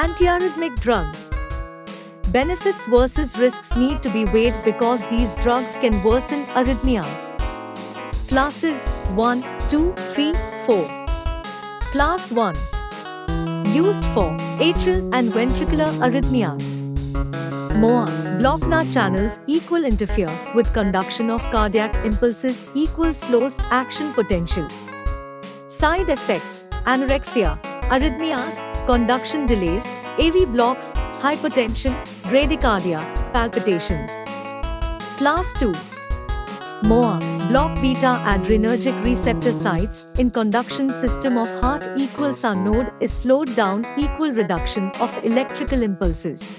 Antiarrhythmic drugs. Benefits versus risks need to be weighed because these drugs can worsen arrhythmias. Classes 1, 2, 3, 4. Class 1. Used for atrial and ventricular arrhythmias. MOA, block-na channels equal interfere with conduction of cardiac impulses equal slows action potential. Side effects, anorexia, arrhythmias, conduction delays, AV blocks, hypertension, bradycardia, palpitations. Class 2 MOA, block beta adrenergic receptor sites in conduction system of heart equals our node is slowed down equal reduction of electrical impulses.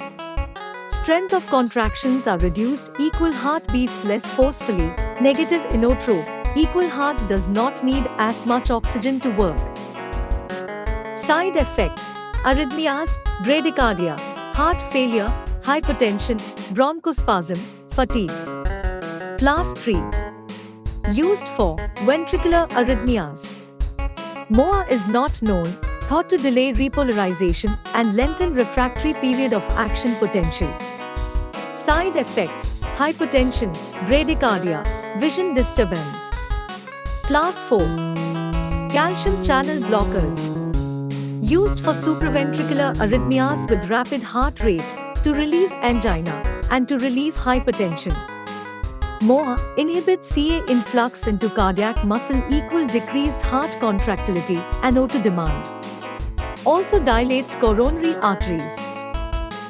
Strength of contractions are reduced equal heart beats less forcefully, negative inotrope, equal heart does not need as much oxygen to work. Side effects arrhythmias, bradycardia, heart failure, hypertension, bronchospasm, fatigue. Class 3 Used for ventricular arrhythmias. MOA is not known, thought to delay repolarization and lengthen refractory period of action potential. Side effects hypertension, bradycardia, vision disturbance. Class 4 Calcium channel blockers used for supraventricular arrhythmias with rapid heart rate, to relieve angina, and to relieve hypertension. MOA inhibits Ca influx into cardiac muscle equal decreased heart contractility and O2 demand. Also dilates coronary arteries.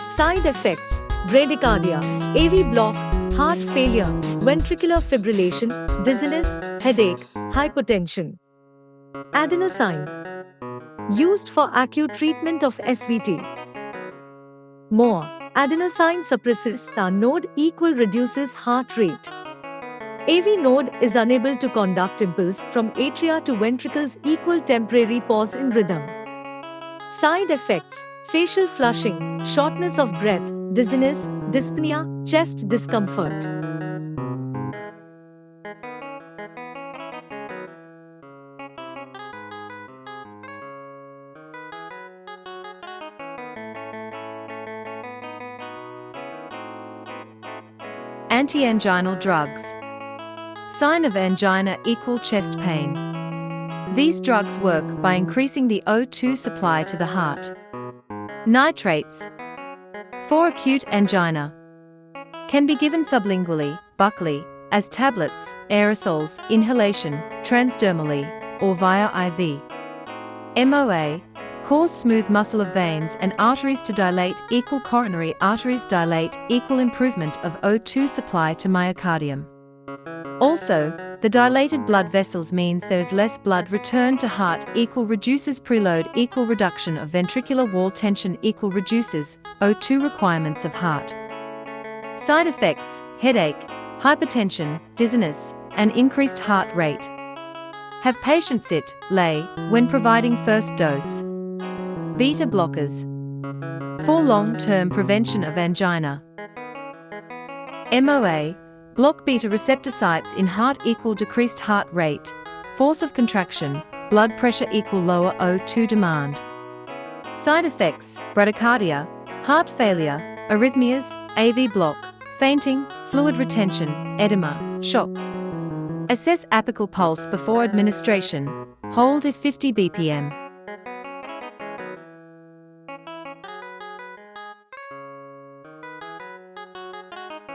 Side effects bradycardia, AV block, heart failure, ventricular fibrillation, dizziness, headache, hypertension. Adenosine used for acute treatment of SVT. More, adenosine suppresses our node equal reduces heart rate. AV node is unable to conduct impulse from atria to ventricles equal temporary pause in rhythm. Side effects, facial flushing, shortness of breath, dizziness, dyspnea, chest discomfort. Anti-anginal drugs. Sign of angina equal chest pain. These drugs work by increasing the O2 supply to the heart. Nitrates. For acute angina. Can be given sublingually, buccally, as tablets, aerosols, inhalation, transdermally, or via IV. MOA, cause smooth muscle of veins and arteries to dilate equal coronary arteries dilate equal improvement of O2 supply to myocardium. Also, the dilated blood vessels means there is less blood return to heart equal reduces preload equal reduction of ventricular wall tension equal reduces O2 requirements of heart. Side effects, headache, hypertension, dizziness, and increased heart rate. Have patient sit, lay, when providing first dose. Beta blockers. For long-term prevention of angina. MOA, block beta receptor sites in heart equal decreased heart rate, force of contraction, blood pressure equal lower O2 demand. Side effects, bradycardia, heart failure, arrhythmias, AV block, fainting, fluid retention, edema, shock. Assess apical pulse before administration, hold if 50 bpm.